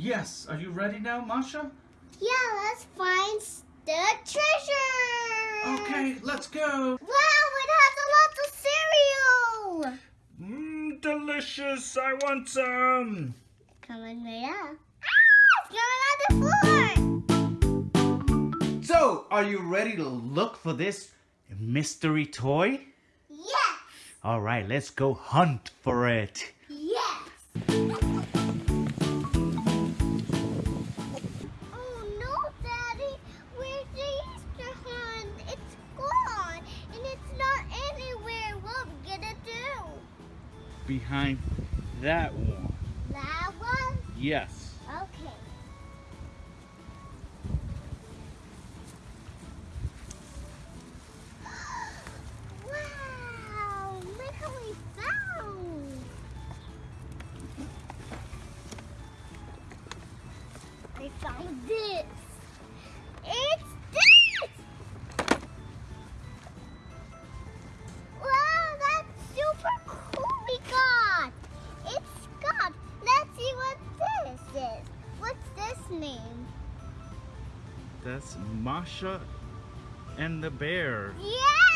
Yes, are you ready now, Masha? Yeah, let's find the treasure. Okay, let's go. Wow, it has a lot of cereal. Mmm, delicious. I want some. Coming right up. Ah, it's coming on the floor. So, are you ready to look for this mystery toy? Yes. All right, let's go hunt for it. Behind that one. That one? Yes. Okay. wow! Look we found! I found this! Name? That's Masha and the bear. Yeah,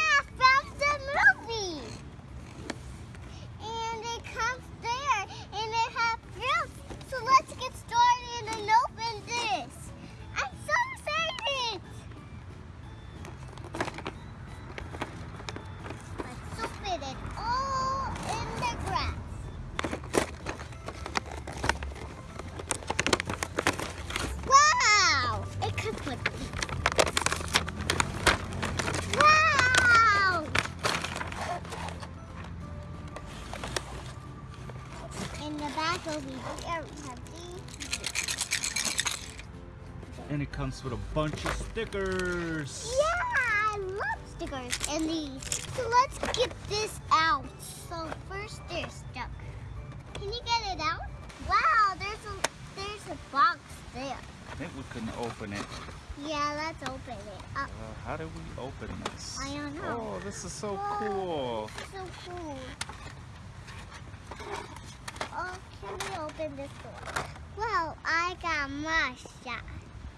And it comes with a bunch of stickers. Yeah, I love stickers and these. So let's get this out. So first they're stuck. Can you get it out? Wow, there's a there's a box there. I think we couldn't open it. Yeah, let's open it up. Uh, how do we open this? I don't know. Oh, this is so Whoa. cool. So cool. Oh, can we open this door? Well, I got Masha,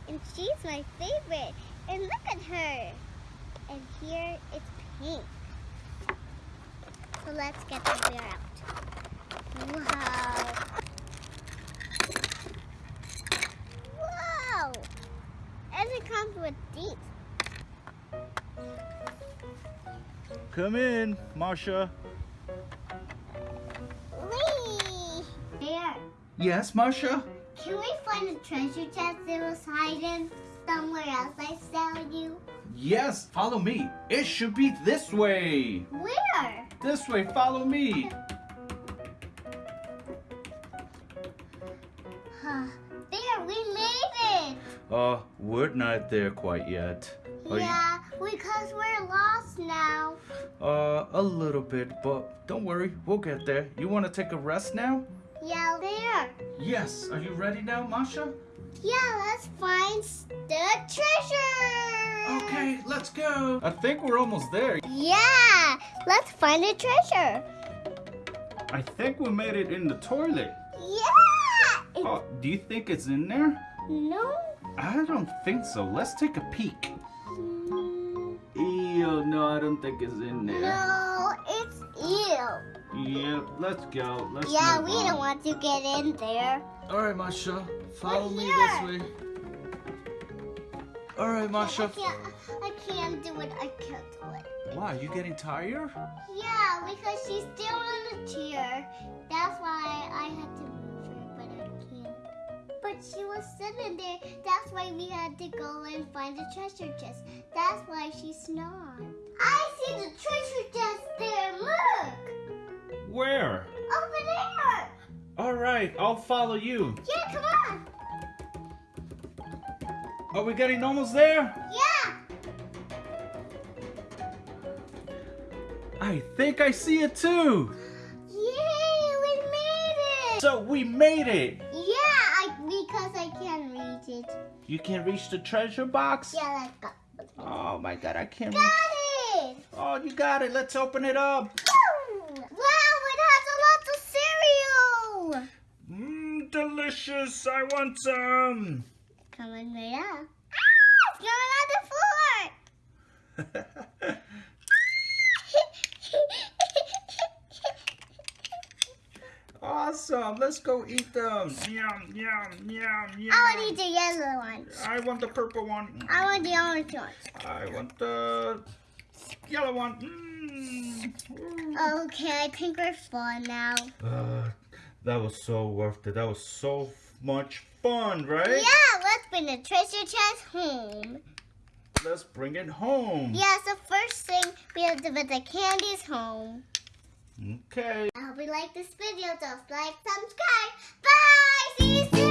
and she's my favorite. And look at her. And here it's pink. So let's get the bear out. Wow. Wow. And it comes with these. Come in, Masha. Whee! Bear. Yes, Masha? Can we find a treasure chest that was hiding somewhere else I saw you? Yes, follow me. It should be this way. Where? This way, follow me. Huh. There, we made it! Uh, we're not there quite yet. Are you- yeah, because we're lost now. Uh, a little bit, but don't worry, we'll get there. You want to take a rest now? Yeah. Yes. Are you ready now, Masha? Yeah, let's find the treasure! Okay, let's go. I think we're almost there. Yeah, let's find the treasure. I think we made it in the toilet. Yeah! Oh, do you think it's in there? no? I don't think so. Let's take a peek. Mm, Ew, no, I don't think it's in there. No, it's ew. Yeah, let's go. Let's Yeah, move we on. don't want to get in there. All right, Masha. Follow We're me here. this way. All right, Masha. I Masha. can't, I can't do it. I can't do it. Why, you getting tired? Yeah, because she's still in the chair. That's why I had to move her, but I can't. But she was sitting there. That's why we had to go and find the treasure chest. That's why she's not. I see the treasure right, I'll follow you. Yeah, come on! Are we getting almost there? Yeah! I think I see it too. Yay! We made it! So we made it. Yeah, I, because I can reach it. You can reach the treasure box? Yeah, let's go. Oh my god, I can't Got reach. it! Oh, you got it. Let's open it up. Wow, it has a lot of cereal! Mmm, delicious. I want some. Coming right up. Ah, it's going on the floor. awesome. Let's go eat them. Yum, yum, yum, yum. I want to eat the yellow one. I want the purple one. I want the orange one. I want the yellow one. Mm. Okay, I think we're full now. Uh, that was so worth it. That was so much fun, right? Yeah, let's bring the treasure chest home. Let's bring it home. Yeah, so first thing we have to put the candies home. Okay. I hope you like this video. Just like, subscribe. Bye. See you soon.